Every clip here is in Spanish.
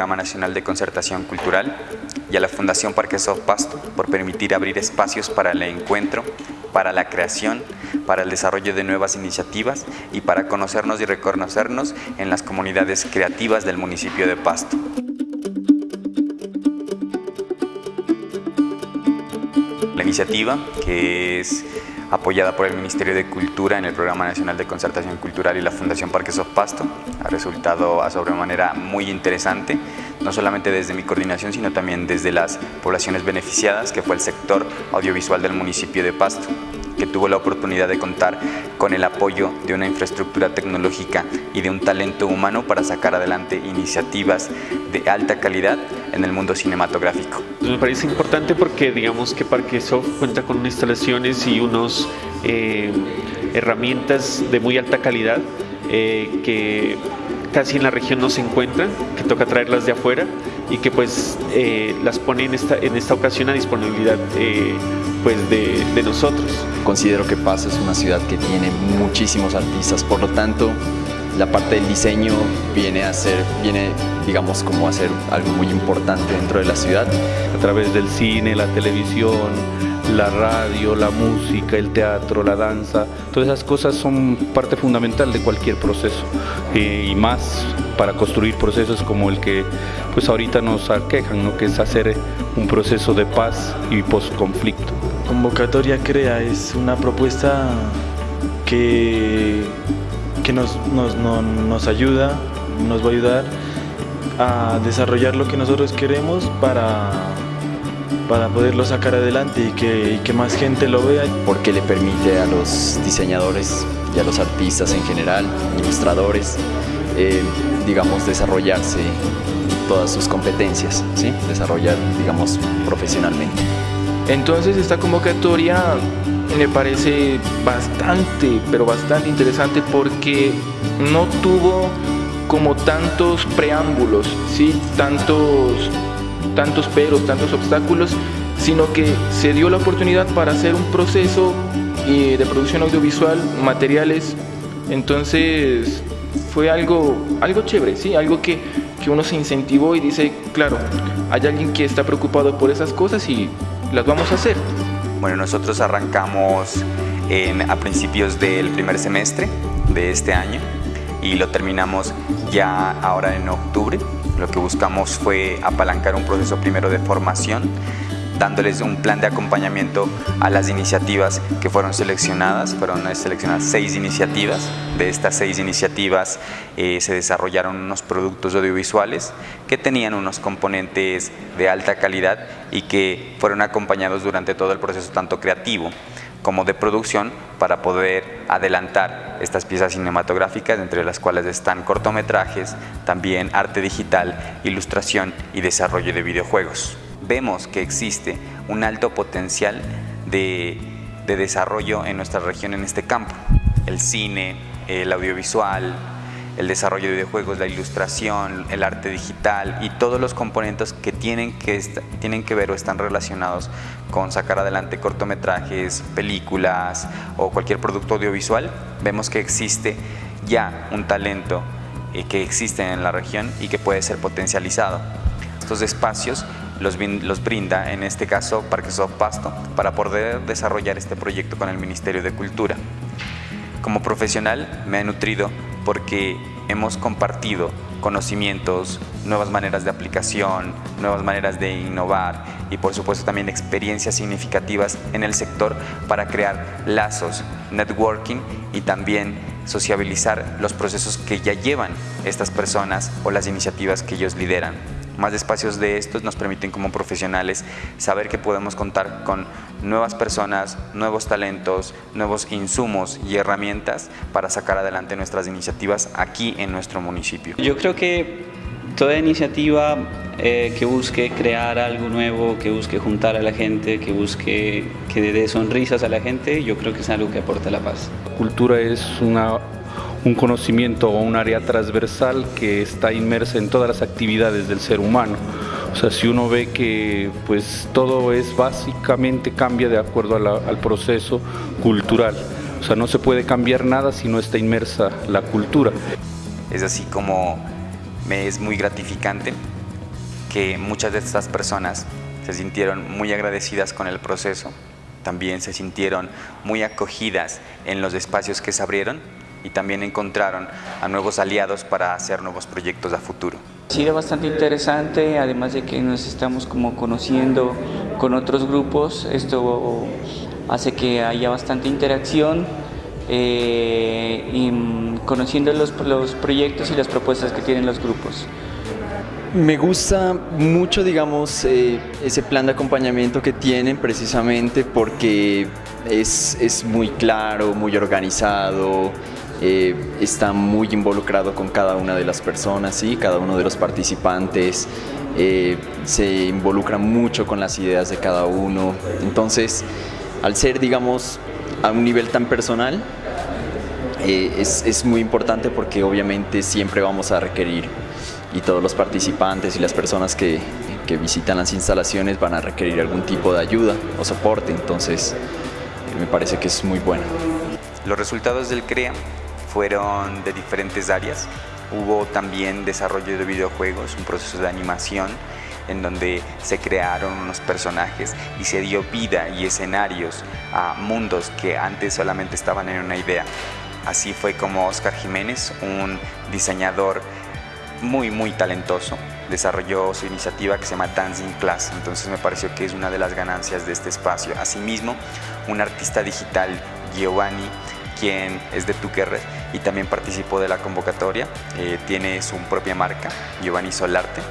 Programa Nacional de Concertación Cultural y a la Fundación Parque Pasto por permitir abrir espacios para el encuentro, para la creación, para el desarrollo de nuevas iniciativas y para conocernos y reconocernos en las comunidades creativas del municipio de Pasto. La iniciativa, que es apoyada por el Ministerio de Cultura en el Programa Nacional de Concertación Cultural y la Fundación Parques of Pasto. Ha resultado a sobremanera muy interesante, no solamente desde mi coordinación, sino también desde las poblaciones beneficiadas, que fue el sector audiovisual del municipio de Pasto que tuvo la oportunidad de contar con el apoyo de una infraestructura tecnológica y de un talento humano para sacar adelante iniciativas de alta calidad en el mundo cinematográfico. Me parece importante porque digamos que Parquesoft cuenta con instalaciones y unas eh, herramientas de muy alta calidad eh, que casi en la región no se encuentran, que toca traerlas de afuera y que pues eh, las pone en esta, en esta ocasión a disponibilidad pues de, de, nosotros. Considero que Paso es una ciudad que tiene muchísimos artistas, por lo tanto la parte del diseño viene a ser, viene digamos como a ser algo muy importante dentro de la ciudad. A través del cine, la televisión, la radio, la música, el teatro, la danza, todas esas cosas son parte fundamental de cualquier proceso y más para construir procesos como el que pues ahorita nos aquejan, ¿no? que es hacer un proceso de paz y post-conflicto. Convocatoria Crea es una propuesta que que nos, nos, nos ayuda, nos va a ayudar a desarrollar lo que nosotros queremos para, para poderlo sacar adelante y que, y que, más gente lo vea. Porque le permite a los diseñadores y a los artistas en general, ilustradores, eh, digamos, desarrollarse todas sus competencias, ¿sí? desarrollar, digamos, profesionalmente. Entonces esta convocatoria me parece bastante, pero bastante interesante porque no tuvo como tantos preámbulos, ¿sí? tantos, tantos peros, tantos obstáculos, sino que se dio la oportunidad para hacer un proceso eh, de producción audiovisual, materiales, entonces fue algo, algo chévere, ¿sí? algo que, que uno se incentivó y dice, claro, hay alguien que está preocupado por esas cosas y las vamos a hacer. Bueno, nosotros arrancamos a principios del primer semestre de este año y lo terminamos ya ahora en octubre. Lo que buscamos fue apalancar un proceso primero de formación dándoles un plan de acompañamiento a las iniciativas que fueron seleccionadas. Fueron seleccionadas seis iniciativas. De estas seis iniciativas eh, se desarrollaron unos productos audiovisuales que tenían unos componentes de alta calidad y que fueron acompañados durante todo el proceso tanto creativo como de producción para poder adelantar estas piezas cinematográficas, entre las cuales están cortometrajes, también arte digital, ilustración y desarrollo de videojuegos vemos que existe un alto potencial de, desarrollo en nuestra región en este campo. El cine, el audiovisual, el desarrollo de videojuegos, la ilustración, el arte digital y todos los componentes que tienen que, tienen que ver o están relacionados con sacar adelante cortometrajes, películas o cualquier producto audiovisual, vemos que existe ya un talento eh, que existe en la región y que puede ser potencializado. Estos espacios los, brinda, en este caso Parque Soft Pasto, para poder desarrollar este proyecto con el Ministerio de Cultura. Como profesional me he nutrido porque hemos compartido conocimientos, nuevas maneras de aplicación, nuevas maneras de innovar y por supuesto también experiencias significativas en el sector para crear lazos, networking y también sociabilizar los procesos que ya llevan estas personas o las iniciativas que ellos lideran. Más espacios de estos nos permiten como profesionales saber que podemos contar con nuevas personas, nuevos talentos, nuevos insumos y herramientas para sacar adelante nuestras iniciativas aquí en nuestro municipio. Yo creo que toda iniciativa eh, que busque crear algo nuevo, que busque juntar a la gente, que busque que dé sonrisas a la gente, yo creo que es algo que aporta la paz. cultura es una un conocimiento o un área transversal que está inmersa en todas las actividades del ser humano. O sea, si uno ve que pues todo es básicamente cambia de acuerdo al proceso cultural. O sea, no se puede cambiar nada si no está inmersa la cultura. Es así como me es muy gratificante que muchas de estas personas se sintieron muy agradecidas con el proceso, también se sintieron muy acogidas en los espacios que se abrieron y también encontraron a nuevos aliados para hacer nuevos proyectos a futuro. Ha sido bastante interesante, además de que nos estamos como conociendo con otros grupos, esto hace que haya bastante interacción eh, y conociendo los, los proyectos y las propuestas que tienen los grupos. Me gusta mucho, digamos, eh, ese plan de acompañamiento que tienen precisamente porque es, es muy claro, muy organizado, eh, está muy involucrado con cada una de las personas, ¿sí? cada uno de los participantes, eh, se involucra mucho con las ideas de cada uno. Entonces, al ser, digamos, a un nivel tan personal, eh, es, es muy importante porque obviamente siempre vamos a requerir y todos los participantes y las personas que, que, visitan las instalaciones van a requerir algún tipo de ayuda o soporte, entonces me parece que es muy bueno. Los resultados del CREA fueron de diferentes áreas. Hubo también desarrollo de videojuegos, un proceso de animación en donde se crearon unos personajes y se dio vida y escenarios a mundos que antes solamente estaban en una idea. Así fue como Oscar Jiménez, un diseñador muy muy talentoso, desarrolló su iniciativa que se llama Dancing Class, entonces me pareció que es una de las ganancias de este espacio. Asimismo, un artista digital, Giovanni, quien es de Tuquerres y también participó de la convocatoria. Eh, tiene su propia marca, Giovanni Solarte,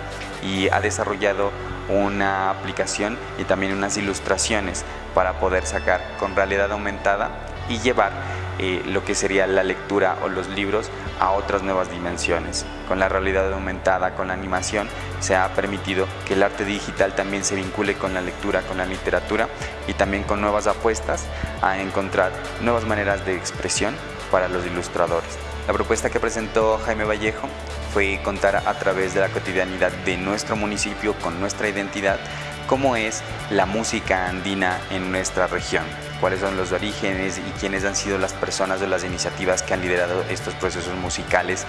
y ha desarrollado una aplicación y también unas ilustraciones para poder sacar con realidad aumentada y llevar lo que sería la lectura o los libros a otras nuevas dimensiones. Con la realidad aumentada, con la animación, se ha permitido que el arte digital también se vincule con la lectura, con la literatura y también con nuevas apuestas a encontrar nuevas maneras de expresión para los ilustradores. La propuesta que presentó Jaime Vallejo fue contar a través de la cotidianidad de nuestro municipio con nuestra identidad cómo es la música andina en nuestra región cuáles son los orígenes y quiénes han sido las personas o las iniciativas que han liderado estos procesos musicales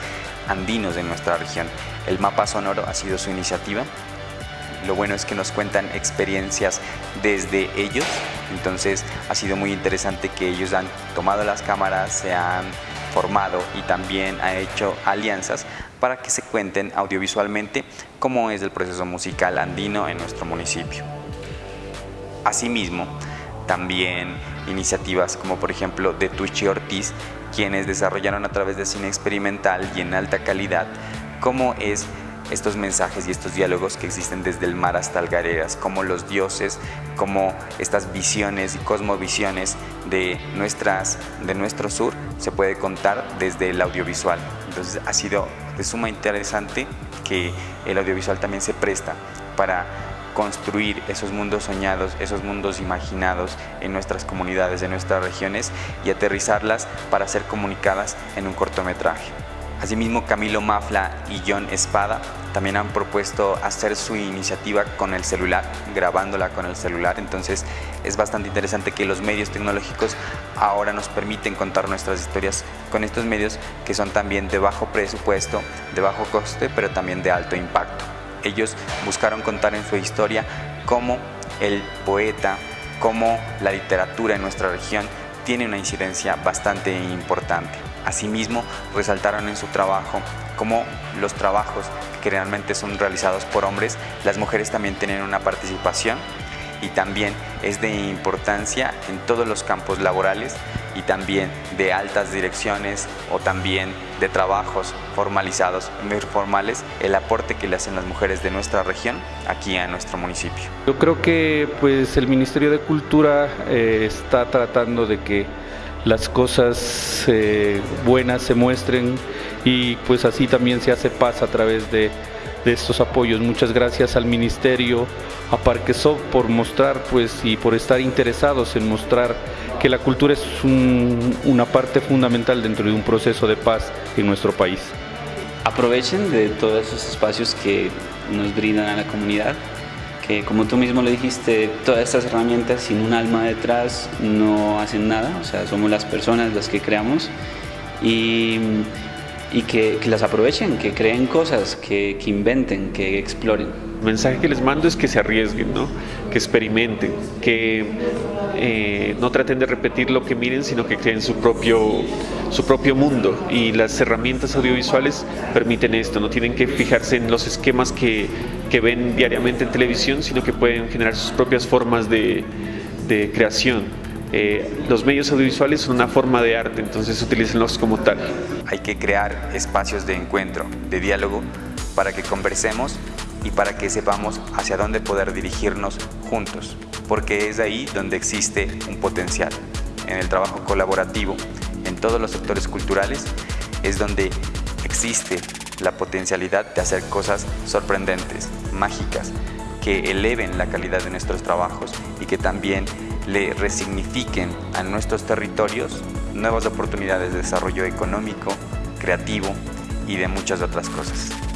andinos en nuestra región. El mapa sonoro ha sido su iniciativa. Lo bueno es que nos cuentan experiencias desde ellos, entonces ha sido muy interesante que ellos han tomado las cámaras, se han formado y también han hecho alianzas para que se cuenten audiovisualmente cómo es el proceso musical andino en nuestro municipio. Asimismo, también iniciativas como por ejemplo de Tucci Ortiz, quienes desarrollaron a través de cine experimental y en alta calidad cómo es estos mensajes y estos diálogos que existen desde el mar hasta Algareras, como los dioses, como estas visiones y cosmovisiones de, nuestras, de nuestro sur se puede contar desde el audiovisual. Entonces ha sido de suma interesante que el audiovisual también se presta para construir esos mundos soñados, esos mundos imaginados en nuestras comunidades, en nuestras regiones y aterrizarlas para ser comunicadas en un cortometraje. Asimismo, Camilo Mafla y John Espada también han propuesto hacer su iniciativa con el celular, grabándola con el celular. Entonces es bastante interesante que los medios tecnológicos ahora nos permiten contar nuestras historias con estos medios que son también de bajo presupuesto, de bajo coste, pero también de alto impacto. Ellos buscaron contar en su historia cómo el poeta, cómo la literatura en nuestra región tiene una incidencia bastante importante. Asimismo, resaltaron en su trabajo cómo los trabajos que realmente son realizados por hombres, las mujeres también tienen una participación y también es de importancia en todos los campos laborales y también de altas direcciones o también de trabajos formalizados, formales, el aporte que le hacen las mujeres de nuestra región aquí a nuestro municipio. Yo creo que pues el Ministerio de Cultura eh, está tratando de que las cosas eh, buenas se muestren y pues así también se hace paz a través de de estos apoyos. Muchas gracias al Ministerio, a Parquesov por mostrar pues y por estar interesados en mostrar que la cultura es una parte fundamental dentro de un proceso de paz en nuestro país. Aprovechen de todos esos espacios que nos brindan a la comunidad, que como tú mismo lo dijiste, todas estas herramientas sin un alma detrás no hacen nada, o sea, somos las personas las que creamos. Y y que, las aprovechen, que creen cosas, que, que inventen, que exploren. El mensaje que les mando es que se arriesguen, ¿no? que experimenten, que eh, no traten de repetir lo que miren, sino que creen su propio, su propio mundo. Y las herramientas audiovisuales permiten esto, no tienen que fijarse en los esquemas que, que ven diariamente en televisión, sino que pueden generar sus propias formas de, de creación. Eh, los medios audiovisuales son una forma de arte, entonces utilícenlos como tal. Hay que crear espacios de encuentro, de diálogo, para que conversemos y para que sepamos hacia dónde poder dirigirnos juntos, porque es ahí donde existe un potencial. En el trabajo colaborativo, en todos los sectores culturales, es donde existe la potencialidad de hacer cosas sorprendentes, mágicas, que eleven la calidad de nuestros trabajos y que también le resignifiquen a nuestros territorios nuevas oportunidades de desarrollo económico, creativo y de muchas otras cosas.